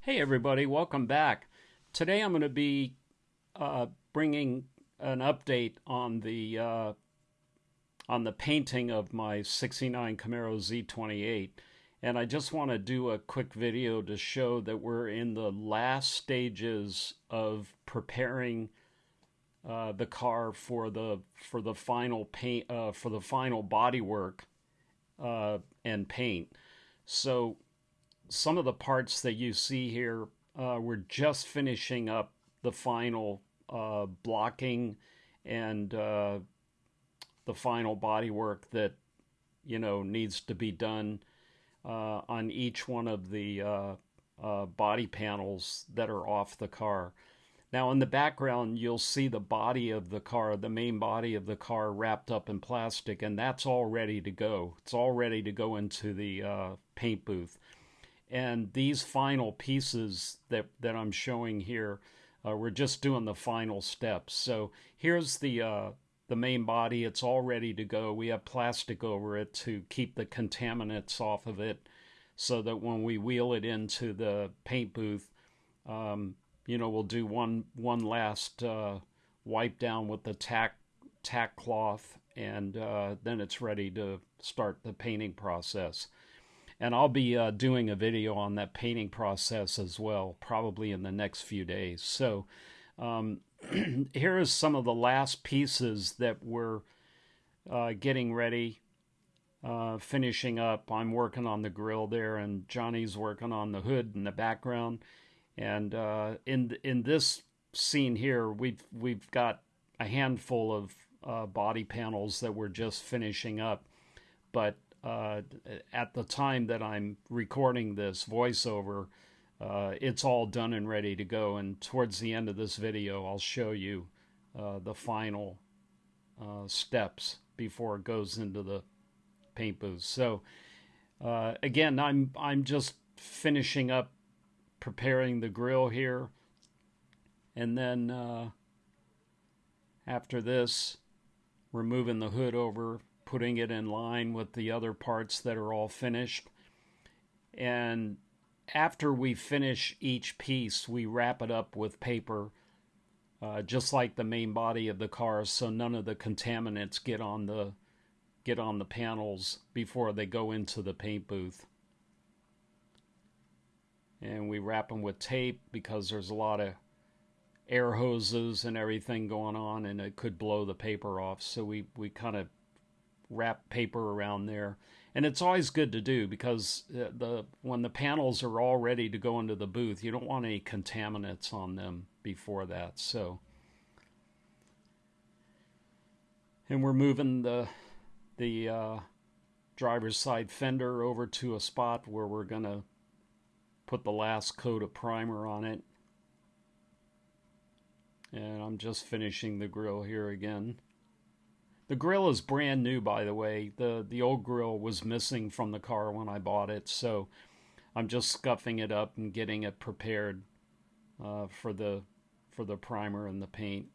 Hey everybody, welcome back. Today I'm going to be uh, bringing an update on the uh, on the painting of my 69 Camaro Z28 and I just want to do a quick video to show that we're in the last stages of preparing uh, the car for the for the final paint uh, for the final bodywork uh, and paint so some of the parts that you see here, uh, we're just finishing up the final uh, blocking and the final bodywork that you know needs to be done on each one of the body panels that are off the car. Now in the background you'll see the body of the car, the main body of the car wrapped up in plastic and that's all ready to go. It's all ready to go into the paint booth. And these final pieces that, that I'm showing here, uh, we're just doing the final steps. So here's the, uh, the main body. It's all ready to go. We have plastic over it to keep the contaminants off of it so that when we wheel it into the paint booth, um, you know, we'll do one, one last uh, wipe down with the tack, tack cloth and uh, then it's ready to start the painting process. And I'll be uh, doing a video on that painting process as well, probably in the next few days. So um, here is some of the last pieces that we're uh, getting ready, uh, finishing up. I'm working on the grill there, and Johnny's working on the hood in the background. And uh, in in this scene here, we've we've got a handful of uh, body panels that we're just finishing up, but uh, at the time that I'm recording this voiceover, uh, it's all done and ready to go. And towards the end of this video, I'll show you uh, the final uh, steps before it goes into the paint booth. So again, I'm I'm just finishing up preparing the grill here, and then uh, after this, removing the hood over putting it in line with the other parts that are all finished. And after we finish each piece, we wrap it up with paper, uh, just like the main body of the car, so none of the contaminants get on the get on the panels before they go into the paint booth. And we wrap them with tape because there's a lot of air hoses and everything going on and it could blow the paper off. So we, we kind of wrap paper around there. And it's always good to do because uh, the when the panels are all ready to go into the booth, you don't want any contaminants on them before that. So and we're moving the the uh, driver's side fender over to a spot where we're going to put the last coat of primer on it. And I'm just finishing the grill here again. The grill is brand new, by the way. The the old grill was missing from the car when I bought it, so I'm just scuffing it up and getting it prepared uh, for the for the primer and the paint.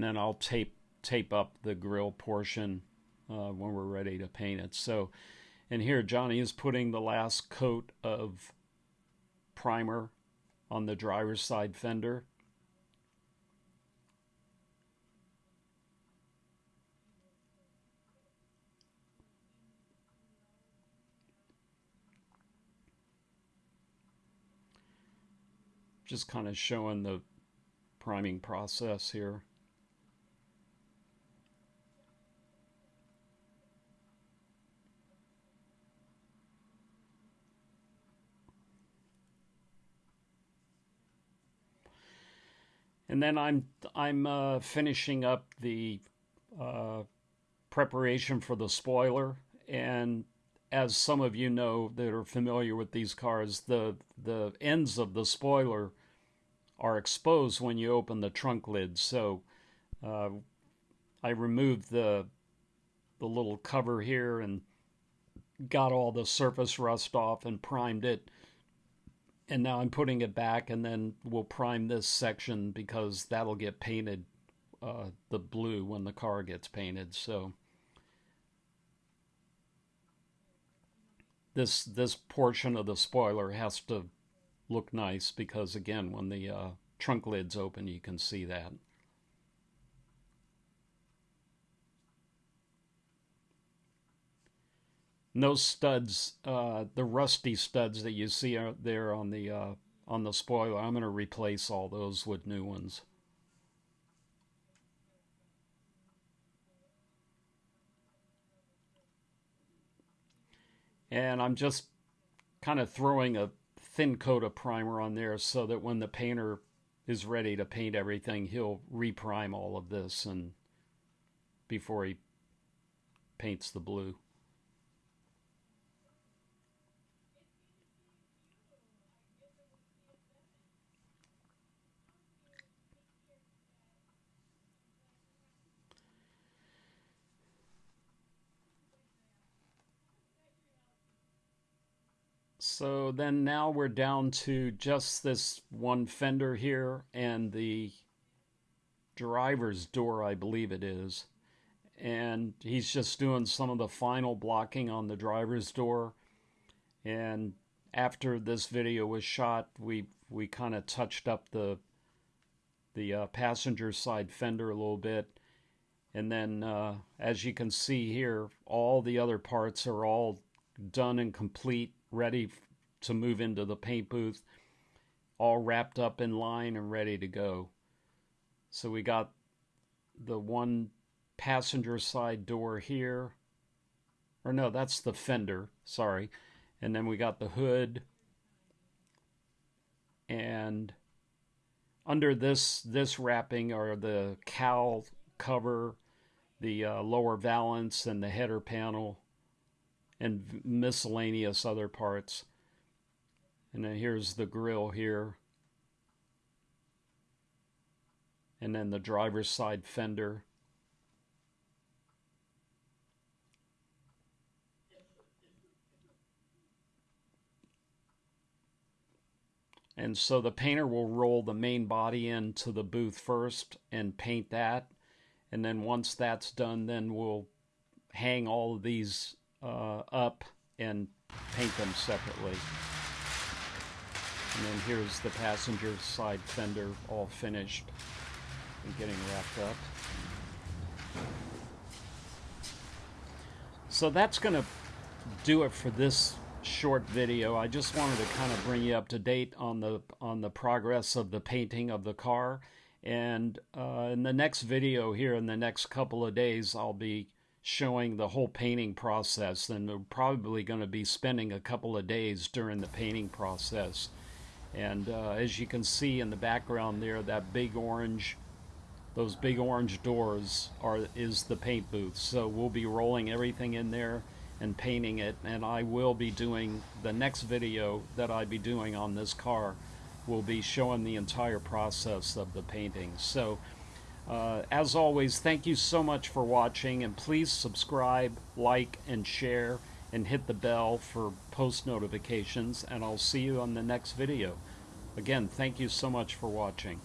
And then I'll tape tape up the grill portion uh, when we're ready to paint it. So, and here Johnny is putting the last coat of primer on the driver's side fender. Just kind of showing the priming process here. And then I'm I'm uh, finishing up the uh, preparation for the spoiler, and as some of you know that are familiar with these cars, the the ends of the spoiler are exposed when you open the trunk lid. So uh, I removed the the little cover here and got all the surface rust off and primed it. And now I'm putting it back, and then we'll prime this section because that'll get painted uh, the blue when the car gets painted. So. this this portion of the spoiler has to look nice because again when the uh, trunk lid's open you can see that no studs uh, the rusty studs that you see out there on the uh, on the spoiler I'm going to replace all those with new ones and I'm just kind of throwing a thin coat of primer on there so that when the painter is ready to paint everything, he'll reprime all of this and before he paints the blue. So then now we're down to just this one fender here and the driver's door, I believe it is. And he's just doing some of the final blocking on the driver's door. And after this video was shot, we we kind of touched up the the uh, passenger side fender a little bit. And then, uh, as you can see here, all the other parts are all done and complete, ready to move into the paint booth, all wrapped up in line and ready to go. So we got the one passenger side door here. Or no, that's the fender, sorry. And then we got the hood. And under this this wrapping are the cowl cover, the uh, lower valance and the header panel and miscellaneous other parts. And then here's the grill here. And then the driver's side fender. And so the painter will roll the main body into the booth first and paint that. And then once that's done, then we'll hang all of these uh, up and paint them separately. And then here's the passenger side fender all finished and getting wrapped up. So that's going to do it for this short video. I just wanted to kind of bring you up to date on the on the progress of the painting of the car. And uh, in the next video here, in the next couple of days, I'll be showing the whole painting process. And we're probably going to be spending a couple of days during the painting process. And uh, as you can see in the background there, that big orange, those big orange doors are is the paint booth. So we'll be rolling everything in there and painting it. And I will be doing the next video that I'll be doing on this car will be showing the entire process of the painting. So uh, as always, thank you so much for watching and please subscribe, like, and share and hit the bell for post notifications and I'll see you on the next video. Again, thank you so much for watching.